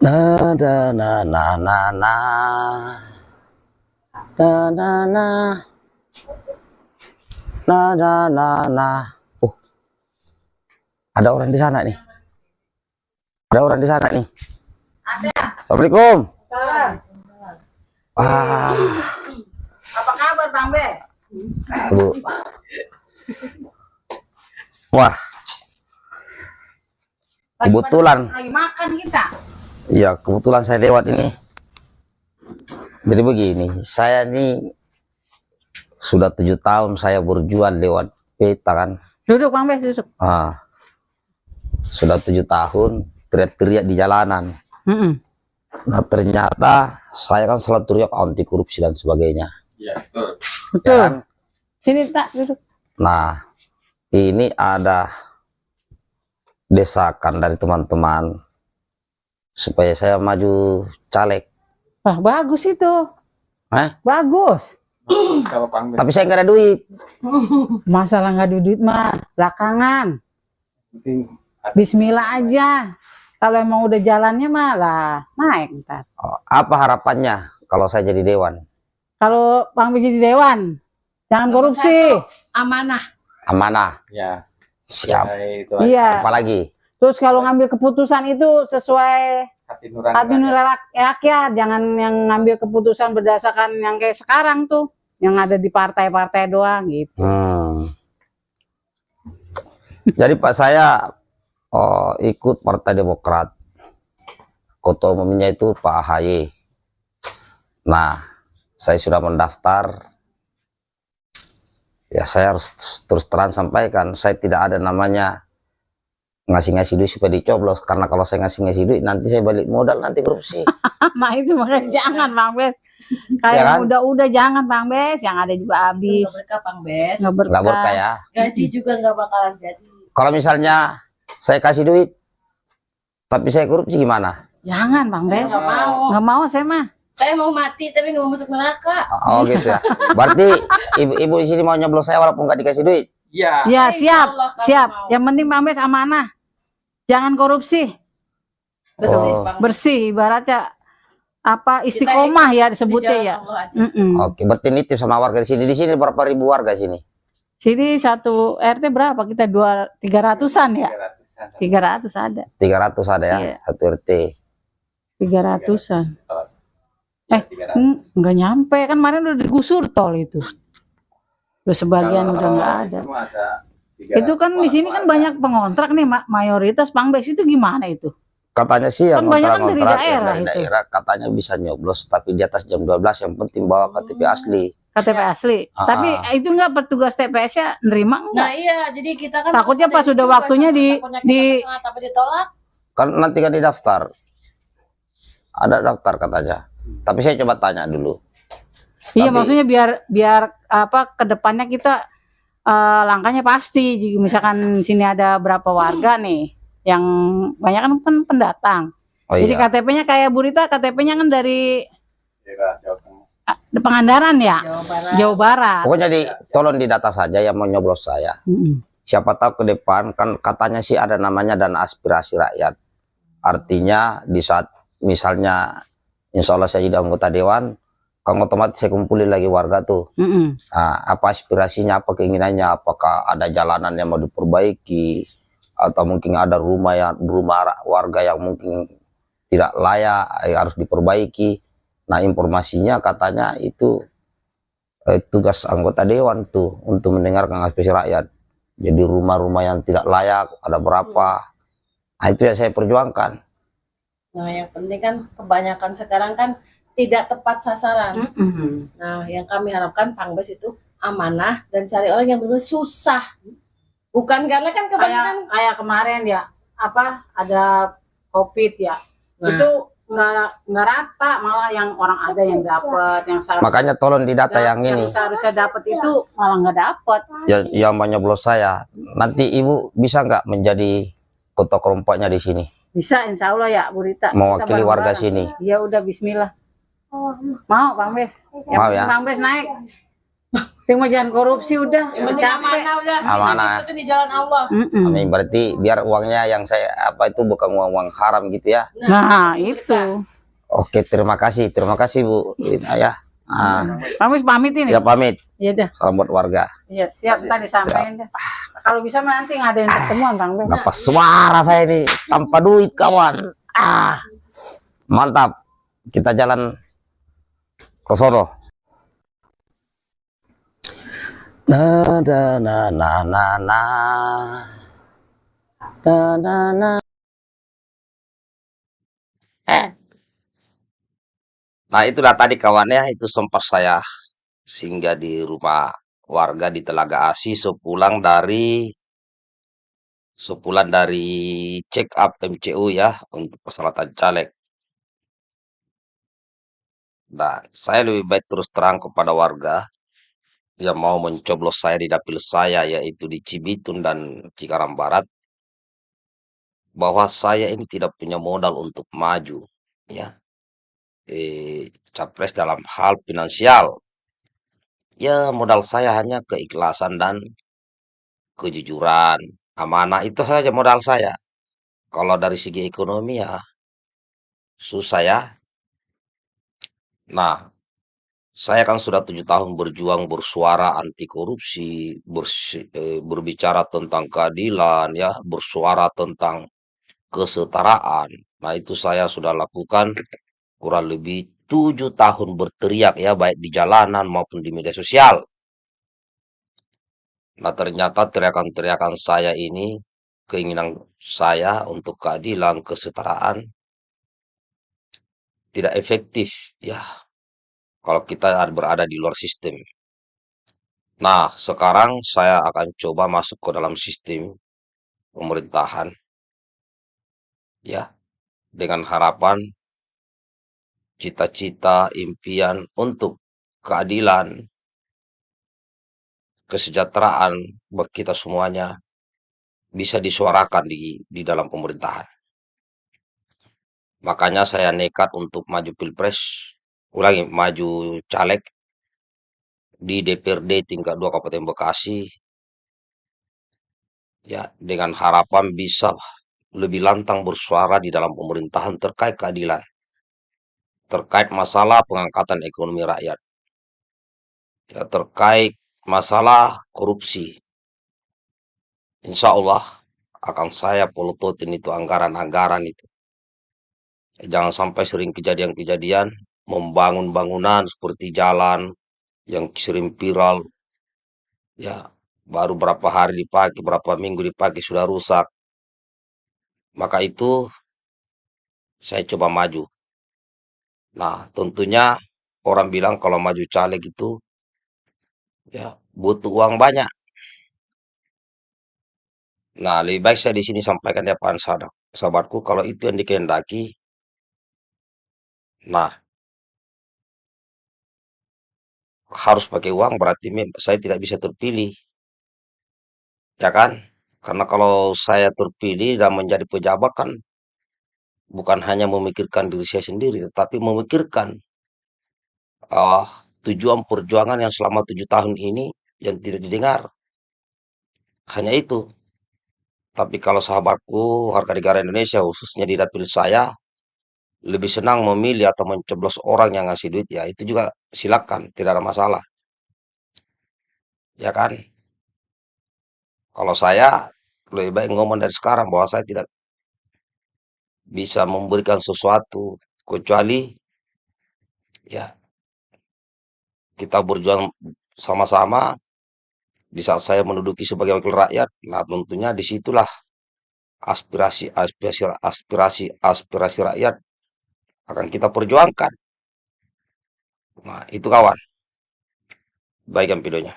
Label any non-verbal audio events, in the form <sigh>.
Na na na na na na. Na na na. Na na na na. Oh. Ada orang di sana nih. Ada orang di sana nih. Assalamualaikum. Ah. Apa kabar Bang Bes? bu. Wah. Kebetulan. Lagi makan kita. Iya, kebetulan saya lewat ini. Jadi begini, saya ini sudah tujuh tahun saya berjuang lewat peta kan. Duduk Bang Bes, duduk. Ah, sudah tujuh tahun teriak-teriak di jalanan. Mm-mm. Nah ternyata saya kan selalu teriak anti korupsi dan sebagainya. Iya, betul. Betul. Ya kan? Sini tak duduk. Nah, ini ada desakan dari teman-teman supaya saya maju caleg. Wah, bagus itu. Hah? Bagus. Tapi saya nggak ada duit. <laughs> Masalah nggak ada duit mah belakangan. Bismillah aja. Kalau emang udah jalannya malah naik ntar. Oh, apa harapannya kalau saya jadi dewan? Kalau Bang jadi dewan, jangan Nomor korupsi. amanah Amanah. ya. Siap. Itu Iya. Apalagi? Terus kalau ngambil keputusan itu sesuai hati nurani. hati rakyat. nurani rakyat, jangan yang ngambil keputusan berdasarkan yang kayak sekarang tuh, yang ada di partai-partai doang gitu. Hmm. <laughs> Jadi Pak saya oh, ikut Partai Demokrat. Ketua umumnya itu Pak AHY. Nah, saya sudah mendaftar. Ya saya harus terus terang sampaikan, saya tidak ada namanya ngasih-ngasih duit supaya dicoblos. Karena kalau saya ngasih-ngasih duit, nanti saya balik modal, nanti korupsi. <laughs> nah itu makanya jangan Bang Bes. Kayak Ya yang kan? udah-udah jangan Bang Bes, yang ada juga habis. nggak berkah Bang Bes Nggak berkah. Ya. gaji juga nggak bakalan jadi Kalau misalnya saya kasih duit, tapi saya korupsi gimana? Jangan Bang Bes. nggak mau Nggak mau saya mah. saya mau mati tapi nggak mau masuk neraka Oh gitu ya. Berarti ibu-ibu di sini mau nyoblos saya walaupun nggak dikasih duit. Iya. Ya Insya siap, siap. mau. Yang penting Bang Bes amanah. Jangan korupsi, bersih Oh. Bersih. Ibaratnya apa istiqomah ya Di disebutnya ya. Aja. Mm-mm. Oke, berarti nitip sama warga di sini. Di sini berapa ribu warga sini? Sini satu RT berapa? Kita dua tiga ratusan ya? 300-an. Tiga ratus ada. 300 ada ya, Iya. satu RT. Tiga ratusan. Eh, 300. Hmm, nggak nyampe kan kemarin udah digusur tol itu. Udah sebagian Kalau udah nggak ada. Itu, mah ada 300 Itu kan di sini kan banyak pengontrak nih ma- mayoritas Bang Bes itu gimana itu? Katanya sih yang Kan banyak kan dari daerah dari itu. daerah katanya bisa nyoblos tapi di atas jam 12 yang penting bawa KTP asli. KTP asli. Ah, Tapi ah. itu nggak petugas TPS-nya nerima nah enggak? iya jadi kita kan Takutnya pas ada udah juga, waktunya di- di- tapi ditolak Kan nanti kan di daftar. Ada daftar katanya. Tapi saya coba tanya dulu. Iya Tapi- maksudnya biar biar apa ke depannya kita eh, langkahnya pasti. Jadi Misalkan sini ada berapa warga nih yang banyak kan pen- pendatang. Oh Jadi iya. KTP-nya kayak Burita, KTP-nya kan dari Daerah Jawa ah, Pangandaran ya, Jawa Barat Jawa Barat. Pokoknya di tolong didata saja yang mau nyoblos saya. Siapa tahu ke depan kan katanya sih ada namanya dana aspirasi rakyat. Artinya di saat misalnya insya Allah saya jadi anggota dewan, kan otomatis saya kumpulin lagi warga tuh. Mm-mm. Nah, apa aspirasinya, apa keinginannya, apakah ada jalanan yang mau diperbaiki, atau mungkin ada rumah yang rumah warga yang mungkin tidak layak eh, harus diperbaiki. Nah informasinya katanya itu eh, tugas anggota dewan tuh untuk mendengarkan aspirasi rakyat. Jadi rumah-rumah yang tidak layak ada berapa? Nah itu yang saya perjuangkan. nah yang penting kan kebanyakan sekarang kan tidak tepat sasaran Mm-mm. nah yang kami harapkan Bang Bes itu amanah dan cari orang yang benar susah bukan karena kan Kayak kebanyakan kayak kemarin ya, apa ada COVID ya, Nah. itu nggak nggak rata malah yang orang ada yang dapat, yang seharusnya Makanya tolong didata yang ini. seharusnya dapat itu malah nggak dapat. yang, yang nyoblos saya. Nanti ibu bisa nggak menjadi ketua kelompoknya di sini? Bisa insya Allah ya Bu Rita. Kita Mewakili warga sini. Ya udah Bismillah. Mau Bang Bes. Mau ya? Bang Bes naik. Penting mah jangan korupsi udah. Penting Capek. amanah udah. Amanah. Itu di jalan Allah. Mm-mm. Amin berarti biar uangnya yang saya apa itu bukan uang uang haram gitu ya. Nah, itu. Oke terima kasih terima kasih Bu Inayah. Ah, Kamu pamit ini. ya pamit Iya dah. salam buat warga. Iya, siap tadi sampaikan dah. Kalau bisa nanti ngadain pertemuan Bang Ben. Dapat suara saya ini tanpa duit kawan. Ah, mantap. Kita jalan ke sono. Na na na na na na. Na na na. Eh. Nah itulah tadi kawannya itu sempat saya singgah di rumah warga di Telaga Asi sepulang dari sepulang dari check up MCU ya untuk persyaratan caleg. Nah, saya lebih baik terus terang kepada warga yang mau mencoblos saya di dapil saya yaitu di Cibitun dan Cikarang Barat bahwa saya ini tidak punya modal untuk maju ya eh, capres dalam hal finansial. Ya modal saya hanya keikhlasan dan kejujuran, amanah itu saja modal saya. Kalau dari segi ekonomi ya susah ya. Nah, saya kan sudah tujuh tahun berjuang bersuara anti korupsi, bersi- eh, berbicara tentang keadilan, ya, bersuara tentang kesetaraan. Nah, itu saya sudah lakukan kurang lebih tujuh tahun berteriak ya, baik di jalanan maupun di media sosial. Nah, ternyata teriakan-teriakan saya ini, keinginan saya untuk keadilan, kesetaraan, tidak efektif ya kalau kita ada- berada di luar sistem. Nah, sekarang saya akan coba masuk ke dalam sistem pemerintahan ya dengan harapan cita-cita impian untuk keadilan, kesejahteraan bagi kita semuanya bisa disuarakan di di dalam pemerintahan. Makanya saya nekat untuk maju pilpres, ulangi maju caleg di DPRD tingkat 2 Kabupaten Bekasi ya dengan harapan bisa lebih lantang bersuara di dalam pemerintahan terkait keadilan, terkait masalah pengangkatan ekonomi rakyat, ya terkait masalah korupsi. Insya Allah akan saya polototin itu anggaran-anggaran itu. Jangan sampai sering kejadian-kejadian membangun bangunan seperti jalan yang sering viral, ya baru berapa hari dipakai, berapa minggu dipakai sudah rusak. Maka itu saya coba maju. Nah, tentunya orang bilang kalau maju caleg itu ya butuh uang banyak. Nah, lebih baik saya di sini sampaikan depan sahabat, sahabatku kalau itu yang dikehendaki. Nah, harus pakai uang berarti saya tidak bisa terpilih, ya kan? Karena kalau saya terpilih dan menjadi pejabat kan bukan hanya memikirkan diri saya sendiri, tetapi memikirkan ah, tujuan perjuangan yang selama tujuh tahun ini yang tidak didengar. Hanya itu. Tapi kalau sahabatku, warga negara Indonesia, khususnya di dapil saya, lebih senang memilih atau mencoblos orang yang ngasih duit, ya itu juga silakan, tidak ada masalah. Ya kan? Kalau saya lebih baik ngomong dari sekarang bahwa saya tidak bisa memberikan sesuatu kecuali ya kita berjuang sama-sama di saat saya menduduki sebagai wakil rakyat. Nah, tentunya di situlah aspirasi aspirasi aspirasi aspirasi rakyat akan kita perjuangkan. Nah, itu kawan. Baik videonya.